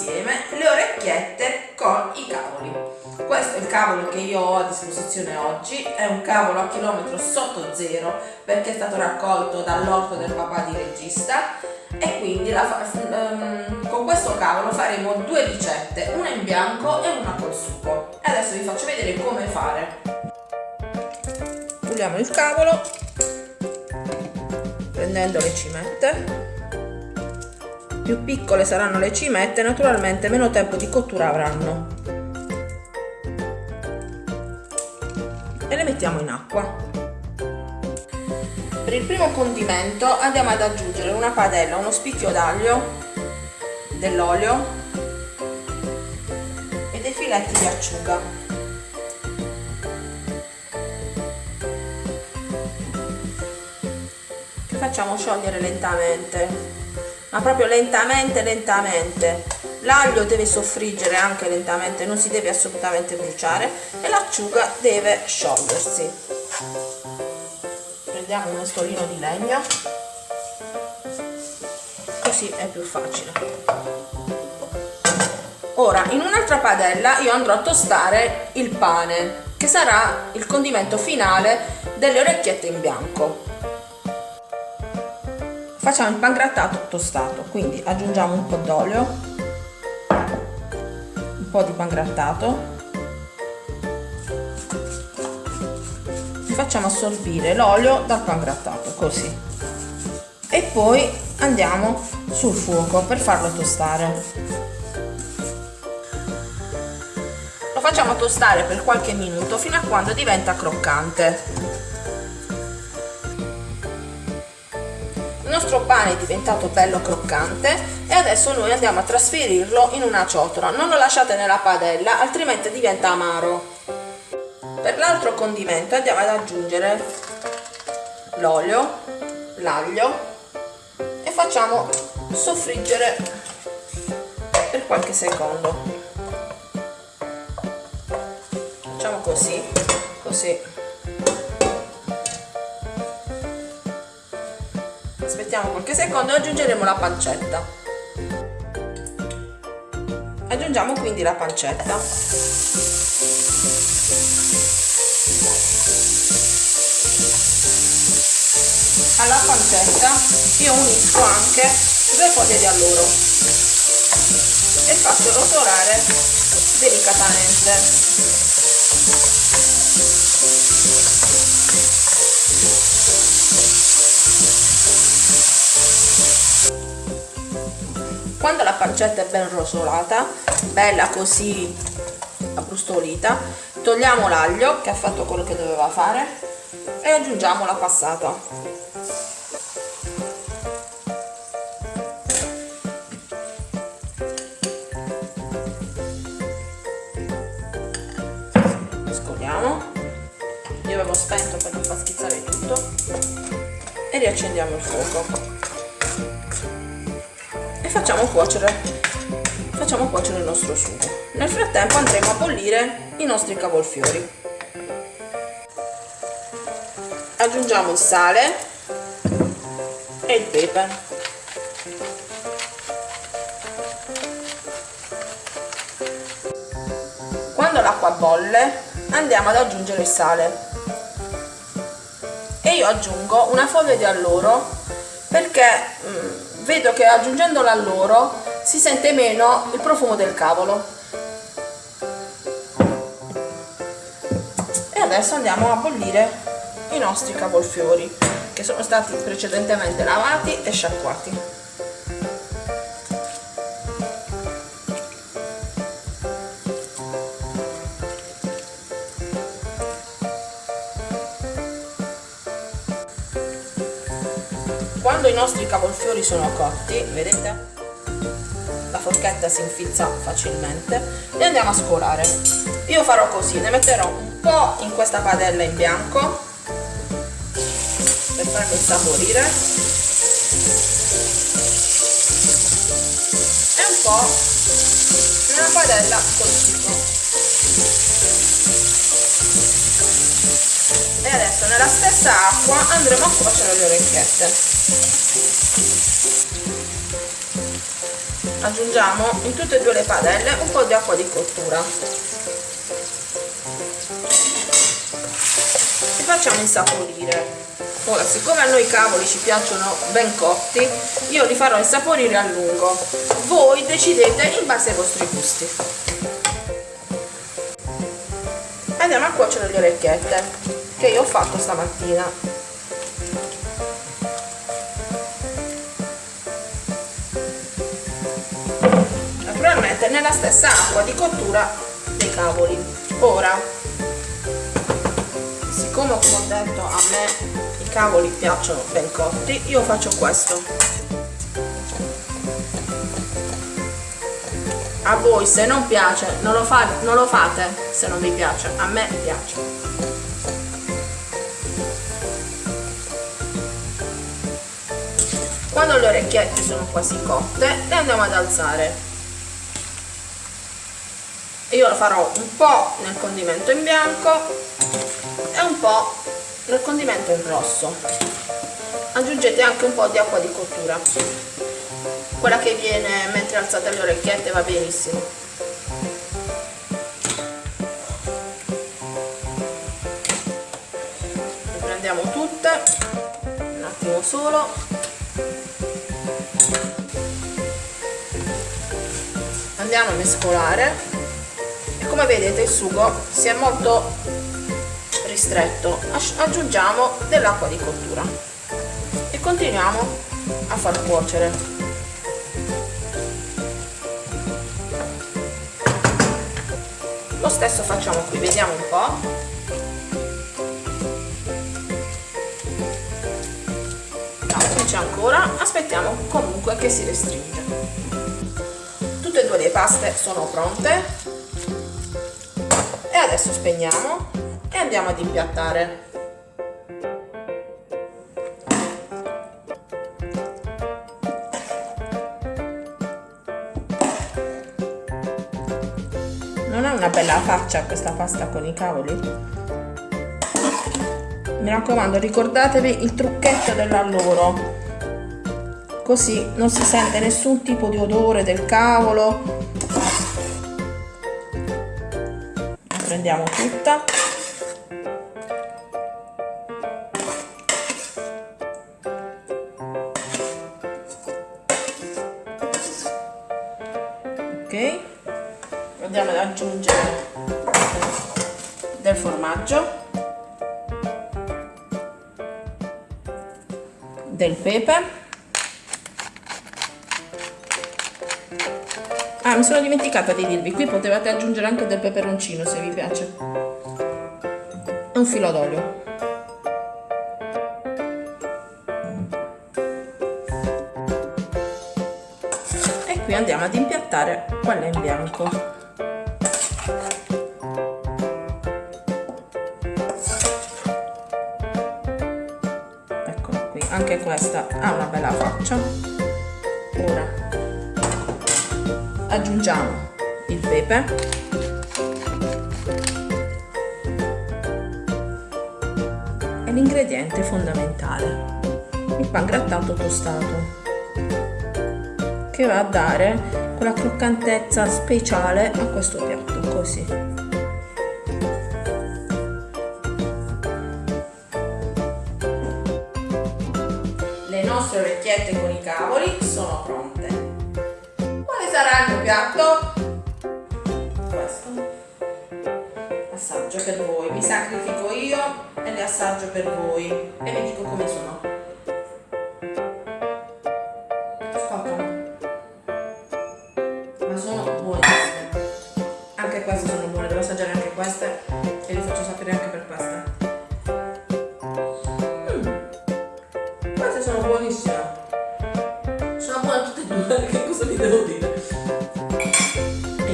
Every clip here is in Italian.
insieme le orecchiette con i cavoli. Questo è il cavolo che io ho a disposizione oggi, è un cavolo a chilometro sotto zero perché è stato raccolto dall'orto del papà di regista e quindi la, um, con questo cavolo faremo due ricette, una in bianco e una col sugo. E adesso vi faccio vedere come fare. Puliamo il cavolo prendendo le cimette più piccole saranno le cimette naturalmente meno tempo di cottura avranno. E le mettiamo in acqua. Per il primo condimento andiamo ad aggiungere una padella uno spicchio d'aglio dell'olio e dei filetti di acciuga. Facciamo sciogliere lentamente ma proprio lentamente lentamente. L'aglio deve soffriggere anche lentamente non si deve assolutamente bruciare e l'acciuga deve sciogliersi. Prendiamo un mestolino di legno. Così è più facile. Ora in un'altra padella io andrò a tostare il pane che sarà il condimento finale delle orecchiette in bianco facciamo il pangrattato tostato quindi aggiungiamo un po' d'olio un po' di pangrattato facciamo assorbire l'olio dal pangrattato così. E poi andiamo sul fuoco per farlo tostare. Lo facciamo tostare per qualche minuto fino a quando diventa croccante il nostro pane è diventato bello croccante e adesso noi andiamo a trasferirlo in una ciotola. Non lo lasciate nella padella altrimenti diventa amaro. Per l'altro condimento andiamo ad aggiungere l'olio l'aglio e facciamo soffriggere per qualche secondo. Facciamo così così aspettiamo qualche secondo e aggiungeremo la pancetta. Aggiungiamo quindi la pancetta. Alla pancetta io unisco anche due foglie di alloro e faccio rotolare delicatamente quando la pancetta è ben rosolata bella così abbrustolita togliamo l'aglio che ha fatto quello che doveva fare e aggiungiamo la passata. Scoliamo. Io avevo spento per non far schizzare tutto. E riaccendiamo il fuoco facciamo cuocere. Facciamo cuocere il nostro sugo. Nel frattempo andremo a bollire i nostri cavolfiori. Aggiungiamo il sale e il pepe. Quando l'acqua bolle andiamo ad aggiungere il sale. E io aggiungo una foglia di alloro perché mm, vedo che aggiungendo l'alloro si sente meno il profumo del cavolo. E adesso andiamo a bollire i nostri cavolfiori che sono stati precedentemente lavati e sciacquati quando i nostri cavolfiori sono cotti vedete? La forchetta si infilza facilmente li andiamo a scolare. Io farò così ne metterò un po' in questa padella in bianco per farlo insaporire. E un po' nella padella col sugo e adesso nella stessa acqua andremo a cuocere le orecchiette. Aggiungiamo in tutte e due le padelle un po' di acqua di cottura. E facciamo insaporire. Ora siccome a noi i cavoli ci piacciono ben cotti io li farò insaporire a lungo. Voi decidete in base ai vostri gusti andiamo a cuocere le orecchiette che io ho fatto stamattina. Naturalmente nella stessa acqua di cottura dei cavoli. Ora siccome come ho detto a me i cavoli piacciono ben cotti io faccio questo a voi se non piace non lo, fa, non lo fate. Se non vi piace a me piace. Quando le orecchiette sono quasi cotte le andiamo ad alzare. Io lo farò un po' nel condimento in bianco e un po' nel condimento in rosso. Aggiungete anche un po' di acqua di cottura quella che viene mentre alzate le orecchiette va benissimo. Le prendiamo tutte un attimo solo. Andiamo a mescolare. Come vedete il sugo si è molto ristretto. Aggiungiamo dell'acqua di cottura. E continuiamo a far cuocere lo stesso facciamo qui vediamo un po' ancora aspettiamo comunque che si restringe tutte e due le paste sono pronte. Adesso spegniamo e andiamo ad impiattare una bella faccia questa pasta con i cavoli. Mi raccomando ricordatevi il trucchetto dell'alloro. Così non si sente nessun tipo di odore del cavolo. Prendiamo tutta aggiungere del formaggio del pepe Ah, mi sono dimenticata di dirvi, qui potevate aggiungere anche del peperoncino se vi piace. Un filo d'olio. E qui andiamo ad impiattare quella in bianco. Anche questa ha una bella faccia. Ora aggiungiamo il pepe. E l'ingrediente fondamentale. Il pan grattato tostato che va a dare quella croccantezza speciale a questo piatto così orecchiette con i cavoli sono pronte sarà il mio piatto? Questo. Assaggio per voi. Mi sacrifico io e le assaggio per voi. E vi dico come sono. Che cosa vi devo dire?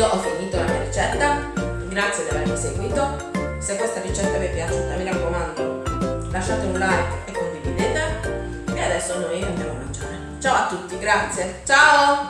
io ho finito la mia ricetta. Grazie di avermi seguito. Se questa ricetta vi è piaciuta mi raccomando lasciate un like e condividete. E adesso noi andiamo a mangiare. Ciao a tutti grazie. Ciao